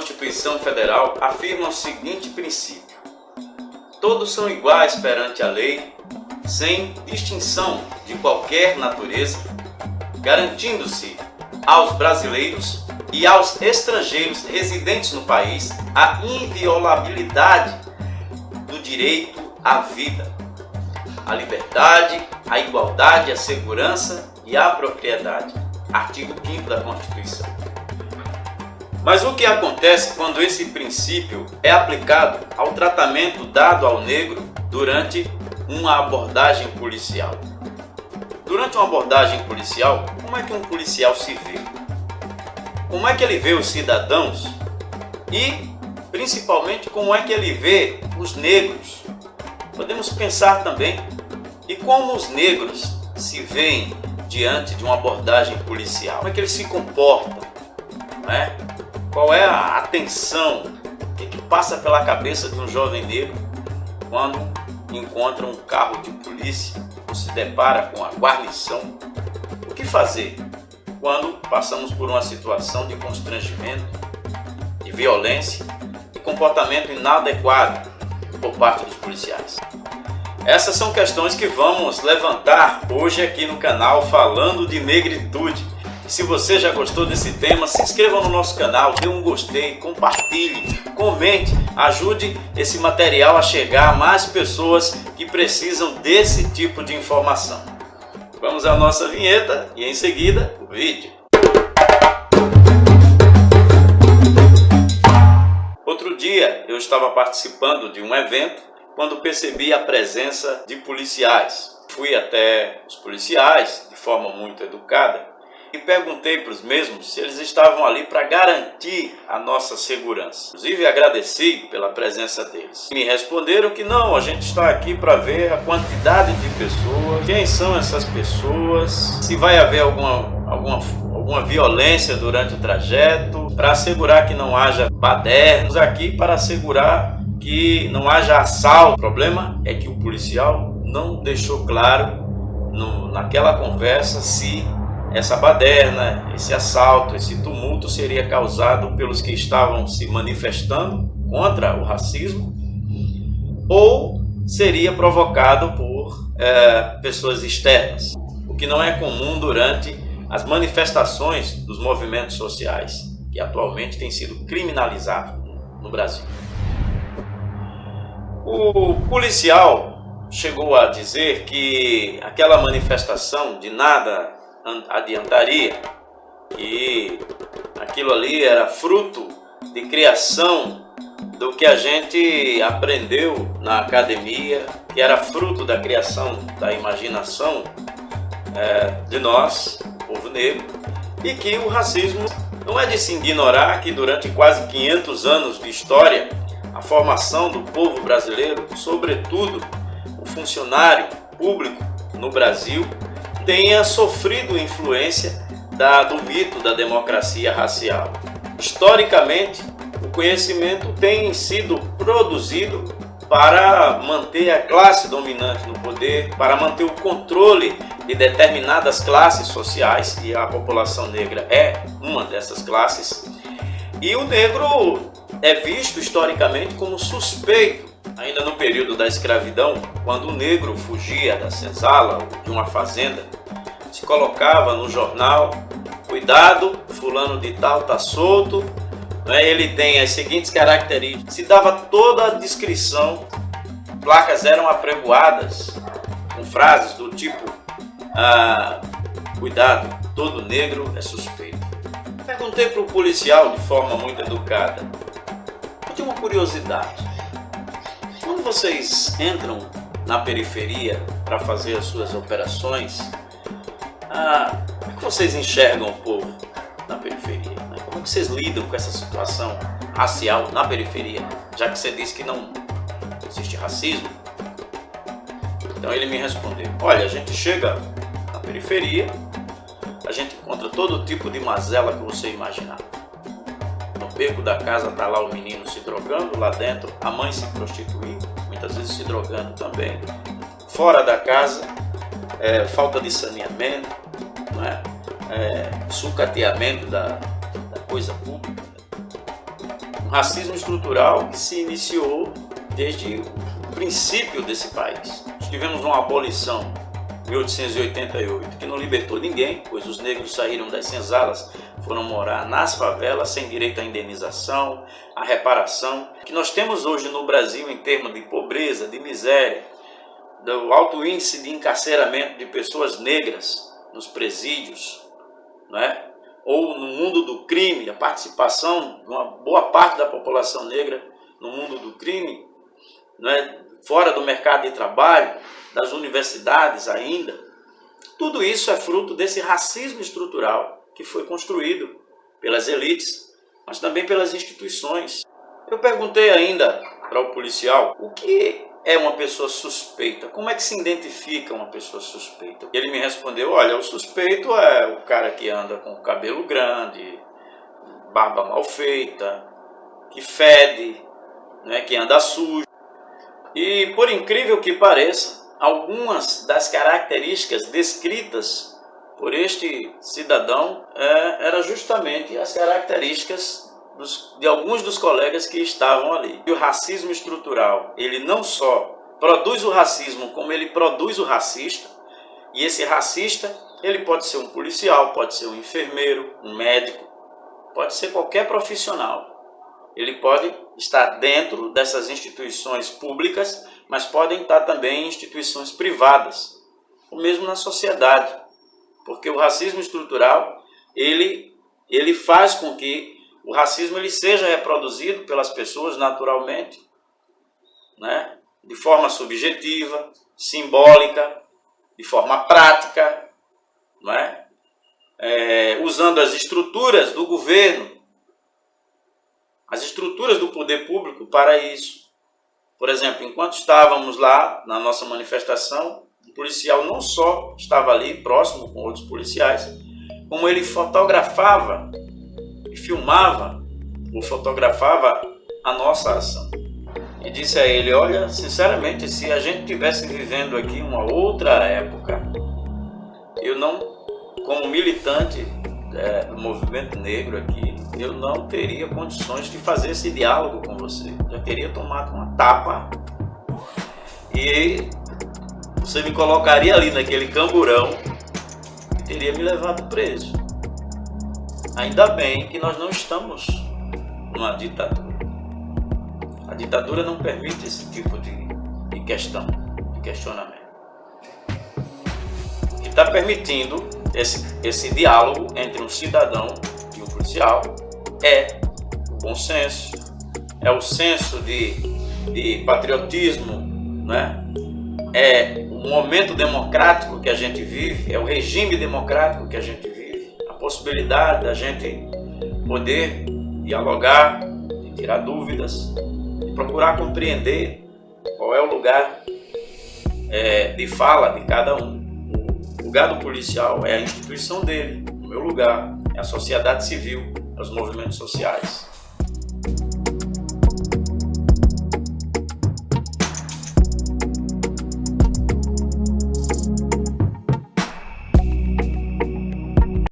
Constituição Federal afirma o seguinte princípio. Todos são iguais perante a lei, sem distinção de qualquer natureza, garantindo-se aos brasileiros e aos estrangeiros residentes no país a inviolabilidade do direito à vida, à liberdade, à igualdade, à segurança e à propriedade. Artigo 5 da Constituição. Mas o que acontece quando esse princípio é aplicado ao tratamento dado ao negro durante uma abordagem policial? Durante uma abordagem policial, como é que um policial se vê? Como é que ele vê os cidadãos? E, principalmente, como é que ele vê os negros? Podemos pensar também e como os negros se veem diante de uma abordagem policial? Como é que eles se comportam? Não é? Qual é a atenção? Que passa pela cabeça de um jovem negro quando encontra um carro de polícia ou se depara com a guarnição? O que fazer quando passamos por uma situação de constrangimento, de violência e comportamento inadequado por parte dos policiais? Essas são questões que vamos levantar hoje aqui no canal falando de negritude se você já gostou desse tema, se inscreva no nosso canal, dê um gostei, compartilhe, comente, ajude esse material a chegar a mais pessoas que precisam desse tipo de informação. Vamos à nossa vinheta e em seguida o vídeo. Outro dia eu estava participando de um evento quando percebi a presença de policiais. Fui até os policiais de forma muito educada e perguntei para os mesmos se eles estavam ali para garantir a nossa segurança. Inclusive agradeci pela presença deles. Me responderam que não, a gente está aqui para ver a quantidade de pessoas, quem são essas pessoas, se vai haver alguma, alguma, alguma violência durante o trajeto, para assegurar que não haja badernos aqui, para assegurar que não haja assalto. O problema é que o policial não deixou claro no, naquela conversa se essa baderna, esse assalto, esse tumulto seria causado pelos que estavam se manifestando contra o racismo ou seria provocado por é, pessoas externas, o que não é comum durante as manifestações dos movimentos sociais, que atualmente têm sido criminalizados no Brasil. O policial chegou a dizer que aquela manifestação de nada adiantaria que aquilo ali era fruto de criação do que a gente aprendeu na academia, que era fruto da criação da imaginação é, de nós, povo negro, e que o racismo não é de se ignorar que durante quase 500 anos de história, a formação do povo brasileiro, sobretudo o funcionário público no Brasil, tenha sofrido influência da, do mito da democracia racial. Historicamente, o conhecimento tem sido produzido para manter a classe dominante no poder, para manter o controle de determinadas classes sociais, e a população negra é uma dessas classes. E o negro é visto historicamente como suspeito Ainda no período da escravidão, quando o negro fugia da senzala ou de uma fazenda, se colocava no jornal, cuidado, fulano de tal está solto, né? ele tem as seguintes características. Se dava toda a descrição, placas eram apregoadas com frases do tipo, ah, cuidado, todo negro é suspeito. Perguntei para o policial de forma muito educada, eu tenho uma curiosidade, quando vocês entram na periferia para fazer as suas operações, ah, como é que vocês enxergam o povo na periferia? Né? Como é que vocês lidam com essa situação racial na periferia? Já que você disse que não existe racismo. Então ele me respondeu, olha, a gente chega na periferia, a gente encontra todo tipo de mazela que você imaginar beco da casa tá lá o menino se drogando, lá dentro a mãe se prostituindo, muitas vezes se drogando também. Fora da casa, é, falta de saneamento, não é? Sucateamento da, da coisa pública. racismo estrutural que se iniciou desde o princípio desse país. Tivemos uma abolição 1888, que não libertou ninguém, pois os negros saíram das senzalas, foram morar nas favelas sem direito à indenização, à reparação, que nós temos hoje no Brasil em termos de pobreza, de miséria, do alto índice de encarceramento de pessoas negras nos presídios, não é? ou no mundo do crime, a participação de uma boa parte da população negra no mundo do crime, não é? fora do mercado de trabalho, das universidades ainda, tudo isso é fruto desse racismo estrutural que foi construído pelas elites, mas também pelas instituições. Eu perguntei ainda para o policial o que é uma pessoa suspeita? Como é que se identifica uma pessoa suspeita? Ele me respondeu, olha, o suspeito é o cara que anda com cabelo grande, barba mal feita, que fede, né, que anda sujo. E por incrível que pareça, algumas das características descritas por este cidadão é, eram justamente as características dos, de alguns dos colegas que estavam ali. E o racismo estrutural, ele não só produz o racismo, como ele produz o racista, e esse racista, ele pode ser um policial, pode ser um enfermeiro, um médico, pode ser qualquer profissional. Ele pode estar dentro dessas instituições públicas, mas podem estar também em instituições privadas, ou mesmo na sociedade. Porque o racismo estrutural, ele, ele faz com que o racismo ele seja reproduzido pelas pessoas naturalmente, né? de forma subjetiva, simbólica, de forma prática, não é? Usando as estruturas do governo, as estruturas do poder público para isso. Por exemplo, enquanto estávamos lá na nossa manifestação, policial não só estava ali próximo com outros policiais, como ele fotografava e filmava ou fotografava a nossa ação. E disse a ele, olha, sinceramente, se a gente tivesse vivendo aqui uma outra época, eu não, como militante é, do movimento negro aqui, eu não teria condições de fazer esse diálogo com você. Já teria tomado uma tapa e você me colocaria ali naquele camburão e teria me levado preso. Ainda bem que nós não estamos numa ditadura. A ditadura não permite esse tipo de, de questão, de questionamento. O que está permitindo esse, esse diálogo entre um cidadão e um policial é o bom senso, é o senso de, de patriotismo, né? é momento democrático que a gente vive, é o regime democrático que a gente vive possibilidade da gente poder dialogar, tirar dúvidas, procurar compreender qual é o lugar é, de fala de cada um. O lugar do policial é a instituição dele, o meu lugar é a sociedade civil, é os movimentos sociais.